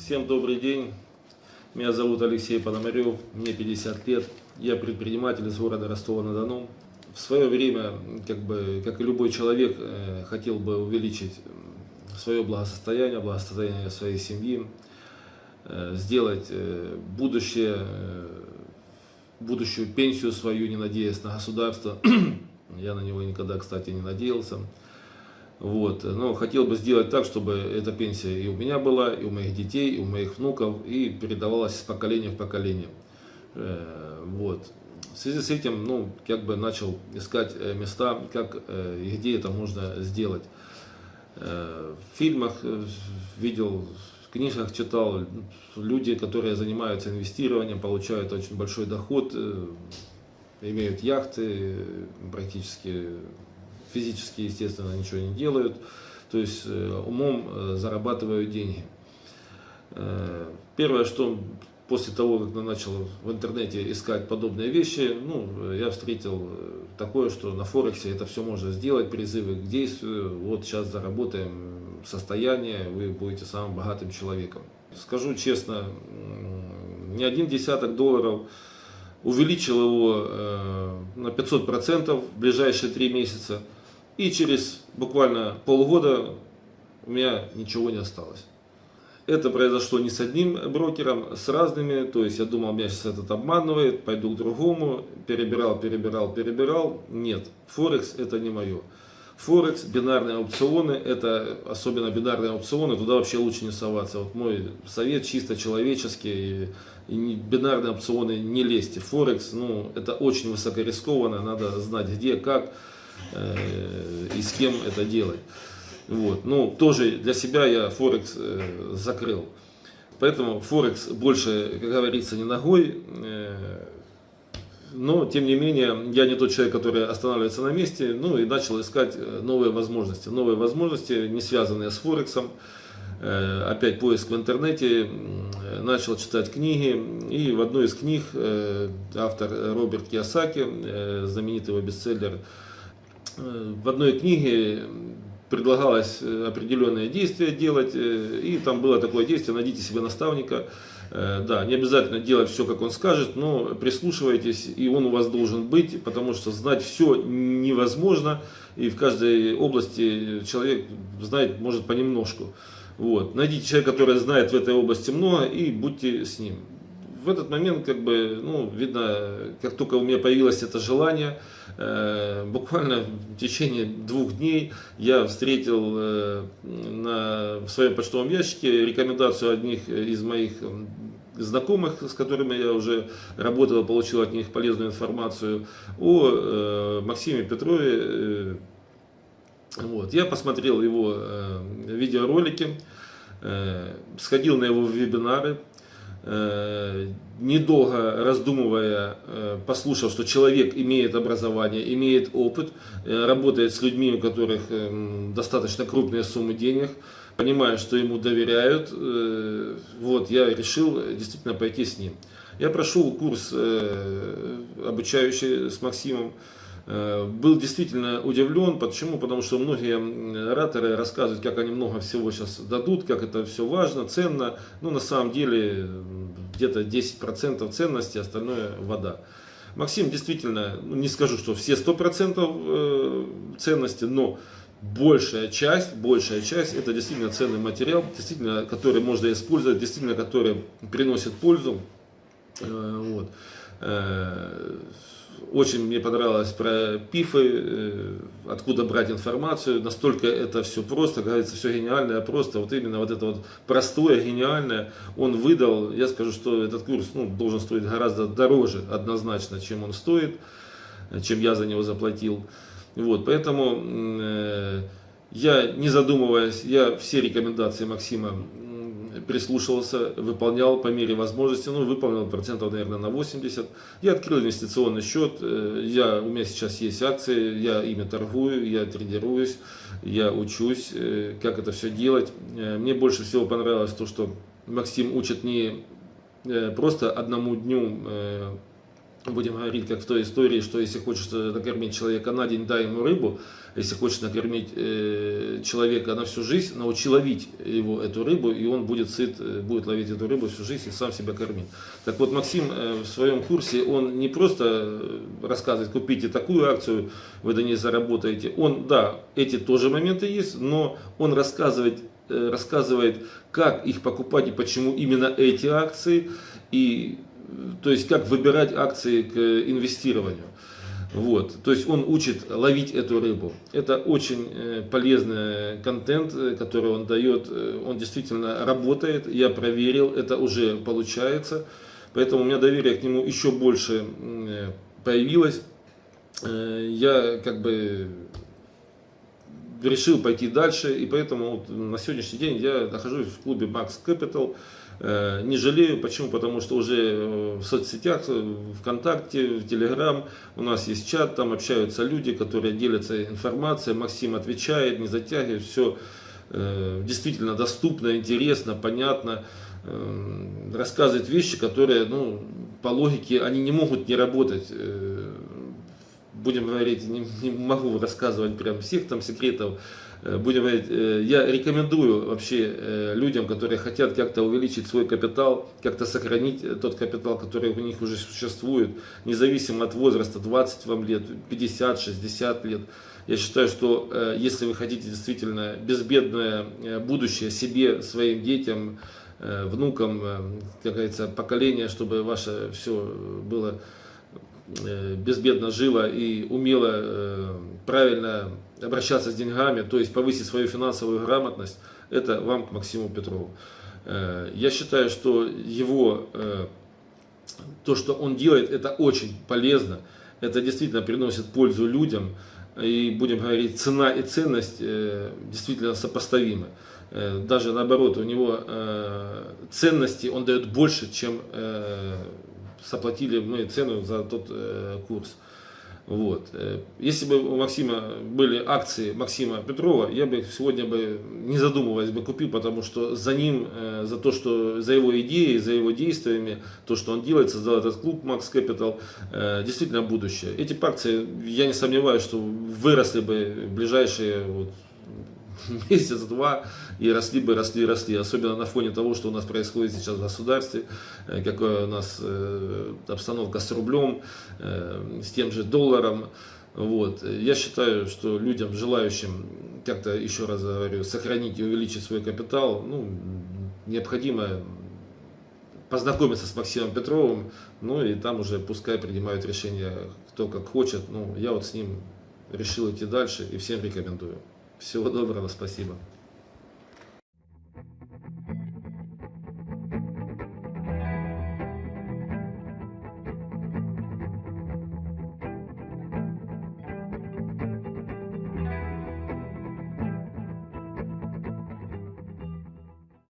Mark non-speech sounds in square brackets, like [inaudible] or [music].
Всем добрый день. Меня зовут Алексей Пономарев, мне 50 лет. Я предприниматель из города Ростова-на-Дону. В свое время, как, бы, как и любой человек, э, хотел бы увеличить свое благосостояние, благосостояние своей семьи, э, сделать э, будущее, будущую пенсию свою, не надеясь на государство. [clears throat] Я на него никогда, кстати, не надеялся. Вот. Но хотел бы сделать так, чтобы эта пенсия и у меня была, и у моих детей, и у моих внуков, и передавалась с поколения в поколение. Э, вот. В связи с этим, ну, как бы начал искать э, места, как э, и где это можно сделать. В фильмах видел, в книжках читал, люди, которые занимаются инвестированием, получают очень большой доход, имеют яхты, практически физически, естественно, ничего не делают, то есть э, умом э, зарабатывают деньги. Э, первое, что после того, как я начал в интернете искать подобные вещи, ну, я встретил такое, что на Форексе это все можно сделать, призывы к действию, вот сейчас заработаем состояние, вы будете самым богатым человеком. Скажу честно, не один десяток долларов увеличил его на 500% в ближайшие три месяца. И через буквально полгода у меня ничего не осталось. Это произошло не с одним брокером, с разными. То есть я думал, меня сейчас этот обманывает, пойду к другому. Перебирал, перебирал, перебирал. Нет, Форекс это не мое. Форекс, бинарные аукционы, это особенно бинарные аукционы, туда вообще лучше не соваться. Вот мой совет чисто человеческий, и бинарные аукционы не лезьте. Форекс, ну, это очень высокорискованно, надо знать где, как. Э, и с кем это делать. Вот. Ну, тоже для себя я Форекс э, закрыл. Поэтому Форекс больше, как говорится, не ногой. Э, но, тем не менее, я не тот человек, который останавливается на месте, ну и начал искать новые возможности. Новые возможности, не связанные с Форексом. Опять поиск в интернете, начал читать книги. И в одной из книг автор Роберт Киосаки, знаменитый его бестселлер в одной книге предлагалось э, определенное действие делать, э, и там было такое действие, найдите себе наставника, э, да, не обязательно делать все, как он скажет, но прислушивайтесь, и он у вас должен быть, потому что знать все невозможно, и в каждой области человек знает, может, понемножку. Вот. Найдите человека, который знает в этой области много, и будьте с ним. В этот момент, как бы, ну, видно, как только у меня появилось это желание, Э, буквально в течение двух дней я встретил э, на, в своем почтовом ящике рекомендацию одних из моих знакомых, с которыми я уже работал, получил от них полезную информацию о э, Максиме Петрове. Вот. Я посмотрел его видеоролики, сходил на его вебинары, Э, недолго раздумывая, э, послушав, что человек имеет образование, имеет опыт, э, работает с людьми, у которых достаточно крупные суммы денег, понимая, что ему доверяют, вот, я решил действительно пойти с ним. Я прошел курс обучающий с Максимом, Э, был действительно удивлен. Почему? Потому что многие ораторы рассказывают, как они много всего сейчас дадут, как это все важно, ценно. Но на самом деле где-то 10% ценности, остальное вода. Максим действительно, ну, не скажу, что все 100% э, ценности, но большая часть, большая часть, это действительно ценный материал, действительно, который можно использовать, действительно, который приносит пользу. Э, вот очень мне понравилось про пифы, э, откуда брать информацию, настолько это все просто, говорится, все гениальное, просто, вот именно вот это вот простое, гениальное, он выдал, я скажу, что этот курс ну, должен стоить гораздо дороже однозначно, чем он стоит, чем я за него заплатил. Вот, поэтому э, я, не задумываясь, я все рекомендации Максима прислушивался, выполнял по мере возможности, ну, выполнил процентов, наверное, на 80. Я открыл инвестиционный счет, э, я, у меня сейчас есть акции, я ими торгую, я тренируюсь, я учусь, э, как это все делать. Э, мне больше всего понравилось то, что Максим учит не просто одному дню будем говорить, как в той истории, что если хочешь накормить человека на день, дай ему рыбу. Если хочешь накормить э, человека на всю жизнь, научи ловить его эту рыбу, и он будет сыт, э, будет ловить эту рыбу всю жизнь и сам себя кормить. Так вот, Максим э, в своем курсе, он не просто э, рассказывает, купите такую акцию, вы до ней заработаете. Он, да, эти тоже моменты есть, но он рассказывает, э, рассказывает, как их покупать и почему именно эти акции, и то есть как выбирать акции к инвестированию. Вот, то есть он учит ловить эту рыбу. Это очень э, полезный контент, э, который он дает. Э, он действительно работает, я проверил, это уже получается. Поэтому у меня доверие к нему еще больше появилось. Я как бы решил пойти дальше, и поэтому на сегодняшний день я нахожусь в клубе Max Capital. Э, не жалею, почему? Потому что уже э, в соцсетях, э, ВКонтакте, в Телеграм у нас есть чат, там общаются люди, которые делятся информацией, Максим отвечает, не затягивает, все действительно доступно, интересно, понятно, рассказывает вещи, которые, ну, по логике, они не могут не работать будем говорить, не, не могу рассказывать прям всех там секретов, Э, будем говорить, э, я рекомендую вообще э, людям, которые хотят как-то увеличить свой капитал, как-то сохранить тот капитал, который у них уже существует, независимо от возраста, 20 вам лет, 50, 60 лет. Я считаю, что если вы хотите действительно безбедное будущее себе, своим детям, внукам, как говорится, поколение, чтобы ваше все было безбедно жило и умело правильно обращаться с деньгами, то есть повысить свою финансовую грамотность, это вам к Максиму Петрову. Э, я считаю, что его, э, то, что он делает, это очень полезно, это действительно приносит пользу людям, и будем говорить, цена и ценность э, действительно сопоставимы. Даже наоборот, у него ценности он дает больше, чем заплатили мы цену за тот курс. Вот. Э, если бы у Максима были акции Максима Петрова, я бы сегодня бы, не задумываясь, бы купил, потому что за ним, э, за то, что за его идеей, за его действиями, то, что он делает, создал этот клуб Max Capital, э, действительно будущее. Эти акции, я не сомневаюсь, что выросли бы в ближайшие вот, [laughs] месяц-два и росли бы, росли, росли. Особенно на фоне того, что у нас происходит сейчас в государстве, э, какая у нас э, обстановка с рублем, э, с тем же долларом. Вот. Я считаю, что людям, желающим, как-то еще раз говорю, сохранить и увеличить свой капитал, ну, необходимо познакомиться с Максимом Петровым, ну и там уже пускай принимают решение кто как хочет. Ну, я вот с ним решил идти дальше и всем рекомендую. Всего доброго, спасибо.